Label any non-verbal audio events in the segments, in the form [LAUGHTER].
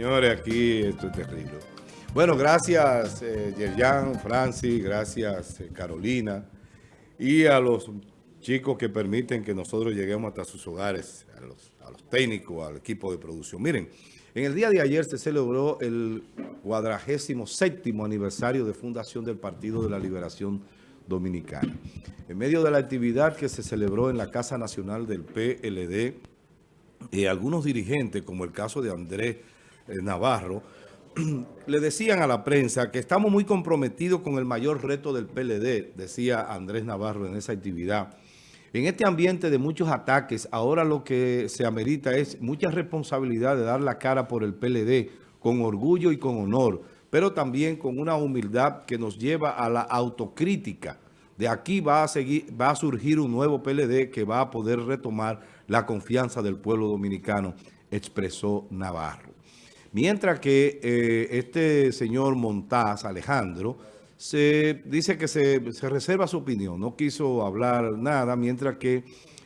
Señores, aquí esto es terrible. Bueno, gracias eh, Yerjan, Francis, gracias eh, Carolina y a los chicos que permiten que nosotros lleguemos hasta sus hogares, a los, técnicos, al equipo de producción. Miren, en el día de ayer se celebró el cuadragésimo séptimo aniversario de fundación del Partido de la Liberación Dominicana. En medio de la actividad que se celebró en la Casa Nacional del PLD, eh, algunos dirigentes, como el caso de Andrés Navarro, [CLEARS THROAT] le decían a la prensa que estamos muy comprometidos con el mayor reto del PLD, decía Andrés Navarro en esa actividad. En este ambiente de muchos ataques, ahora lo que se amerita es mucha responsabilidad de dar la cara por el PLD con orgullo y con honor, pero también con una humildad que nos lleva a la autocrítica. De aquí va a, seguir, va a surgir un nuevo PLD que va a poder retomar la confianza del pueblo dominicano, expresó Navarro. Mientras que eh, este señor Montaz, Alejandro, se dice que se, reserva su opinión, no quiso hablar nada, mientras que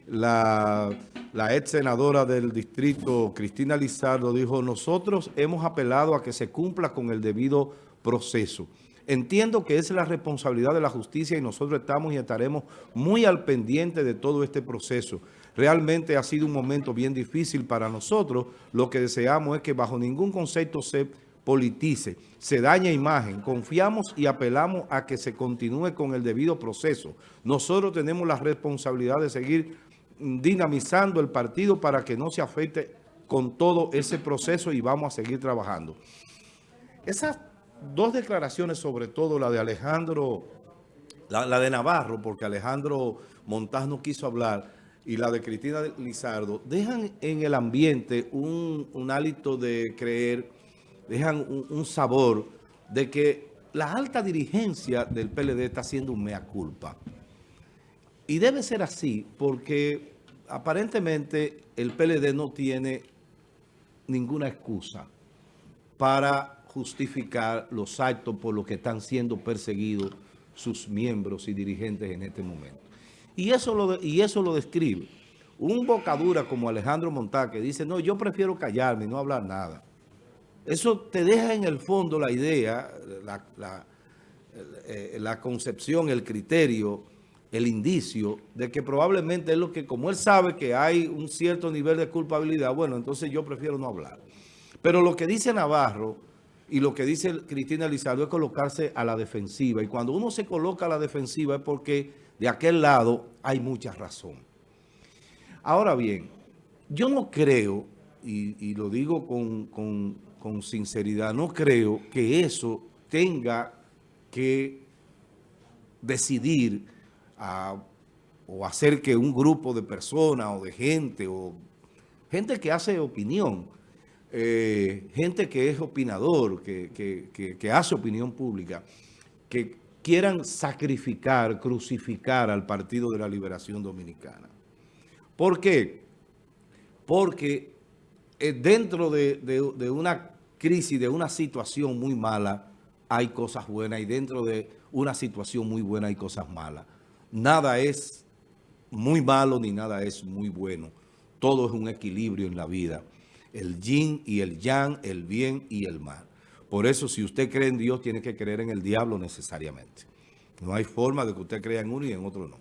la, la ex senadora del distrito, Cristina Lizardo, dijo, nosotros hemos apelado a que se cumpla con el debido proceso. Entiendo que es la responsabilidad de la justicia y nosotros estamos y estaremos muy al pendiente de todo este proceso. Realmente ha sido un momento bien difícil para nosotros. Lo que deseamos es que bajo ningún concepto se politice, se daña imagen. Confiamos y apelamos a que se continúe con el debido proceso. Nosotros tenemos la responsabilidad de seguir dinamizando el partido para que no se afecte con todo ese proceso y vamos a seguir trabajando. Esas dos declaraciones, sobre todo la de Alejandro, la, de Navarro, porque Alejandro Montaz no quiso hablar, y la de Cristina Lizardo, dejan en el ambiente un, hálito de creer, dejan un, sabor de que la alta dirigencia del PLD está haciendo un mea culpa. Y debe ser así porque aparentemente el PLD no tiene ninguna excusa para justificar los actos por los que están siendo perseguidos sus miembros y dirigentes en este momento. Y eso lo, y eso lo describe. Un bocadura como Alejandro Montá que dice, no, yo prefiero callarme y no hablar nada. Eso te deja en el fondo la idea, la, eh, la, concepción, el criterio, el indicio de que probablemente es lo que, como él sabe que hay un cierto nivel de culpabilidad, bueno, entonces yo prefiero no hablar. Pero lo que dice Navarro y lo que dice Cristina Lizardo es colocarse a la defensiva. Y cuando uno se coloca a la defensiva es porque de aquel lado hay mucha razón. Ahora bien, yo no creo, y, lo digo con, sinceridad, no creo que eso tenga que decidir o hacer que un grupo de personas o de gente, o gente que hace opinión, eh, gente que es opinador, que, que hace opinión pública, que quieran sacrificar, crucificar al Partido de la Liberación Dominicana. ¿Por qué? Porque eh, dentro de, una crisis, de una situación muy mala, hay cosas buenas y dentro de una situación muy buena hay cosas malas. Nada es muy malo ni nada es muy bueno. Todo es un equilibrio en la vida. El yin y el yang, el bien y el mal. Por eso, si usted cree en Dios, tiene que creer en el diablo necesariamente. No hay forma de que usted crea en uno y en otro no.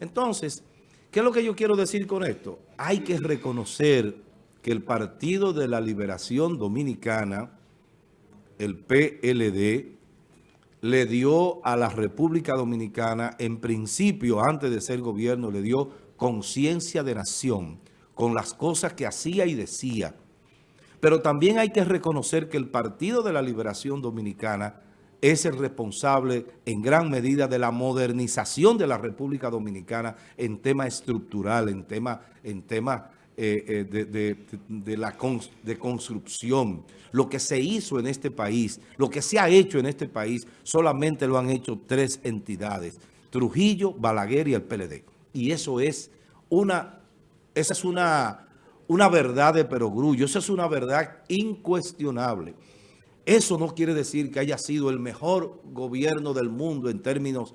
Entonces, ¿qué es lo que yo quiero decir con esto? Hay que reconocer que el Partido de la Liberación Dominicana, el PLD, le dio a la República Dominicana, en principio, antes de ser gobierno, le dio conciencia de nación con las cosas que hacía y decía pero también hay que reconocer que el Partido de la Liberación Dominicana es el responsable en gran medida de la modernización de la República Dominicana en tema estructural, en tema, en tema eh, eh, de, la de construcción. Lo que se hizo en este país, lo que se ha hecho en este país, solamente lo han hecho tres entidades, Trujillo, Balaguer y el PLD. Y eso es una, esa es una una verdad de perogrullo. Eso es una verdad incuestionable. Eso no quiere decir que haya sido el mejor gobierno del mundo en términos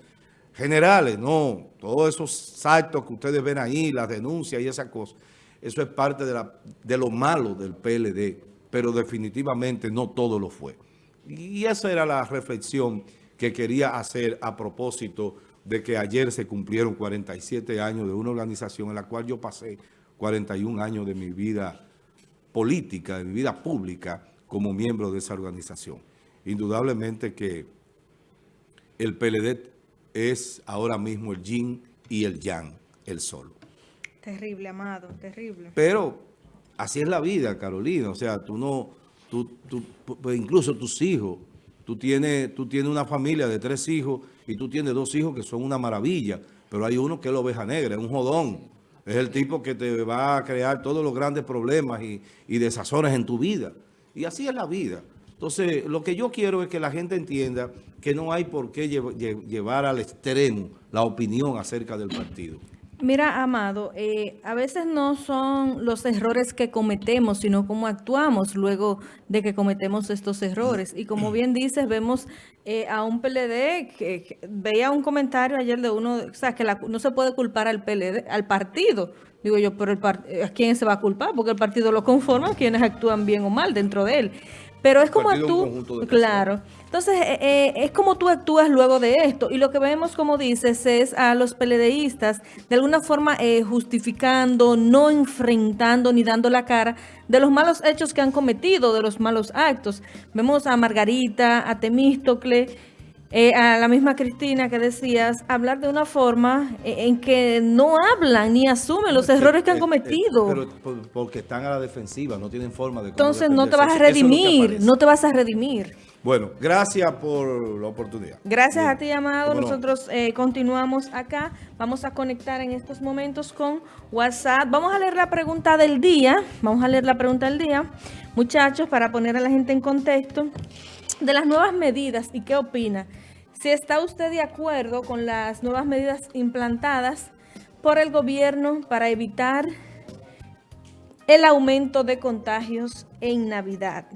generales. No, todos esos actos que ustedes ven ahí, las denuncias y esas cosas, eso es parte de, la, de lo malo del PLD. pero definitivamente no todo lo fue. Y esa era la reflexión que quería hacer a propósito de que ayer se cumplieron 47 años de una organización en la cual yo pasé 41 años de mi vida política, de mi vida pública como miembro de esa organización. Indudablemente que el PLD es ahora mismo el yin y el yang, el solo. Terrible, amado, terrible. Pero así es la vida, Carolina. O sea, tú no, tú, tú, pues incluso tus hijos, tú tienes, tú tienes una familia de tres hijos y tú tienes dos hijos que son una maravilla, pero hay uno que es la oveja negra, es un jodón. Es el tipo que te va a crear todos los grandes problemas y, y desazones en tu vida. Y así es la vida. Entonces, lo que yo quiero es que la gente entienda que no hay por qué llevar al extremo la opinión acerca del partido. Mira, Amado, eh, a veces no son los errores que cometemos, sino cómo actuamos luego de que cometemos estos errores. Y como bien dices, vemos eh, a un PLD que, veía un comentario ayer de uno, o sea, que no se puede culpar al PLD, al partido. Digo yo, pero el eh, ¿a quién se va a culpar? Porque el partido lo conforma, quienes actúan bien o mal dentro de él. Pero es como tú, claro. Entonces, eh, eh, es como tú actúas luego de esto. Y lo que vemos, como dices, es a los peledeístas de alguna forma eh, justificando, no enfrentando ni dando la cara de los malos hechos que han cometido, de los malos actos. Vemos a Margarita, a Temístocle, eh, a la misma Cristina que decías, hablar de una forma eh, en que no hablan ni asumen los errores que han cometido. pero porque están a la defensiva, no tienen forma de... Entonces no te vas a redimir, no te vas a redimir. Bueno, gracias por la oportunidad. Gracias a ti, Amado. Nosotros eh, continuamos acá. Vamos a conectar en estos momentos con WhatsApp. Vamos a leer la pregunta del día. Vamos a leer la pregunta del día. Muchachos, para poner a la gente en contexto de las nuevas medidas y qué opina. Si está usted de acuerdo con las nuevas medidas implantadas por el gobierno para evitar el aumento de contagios en Navidad.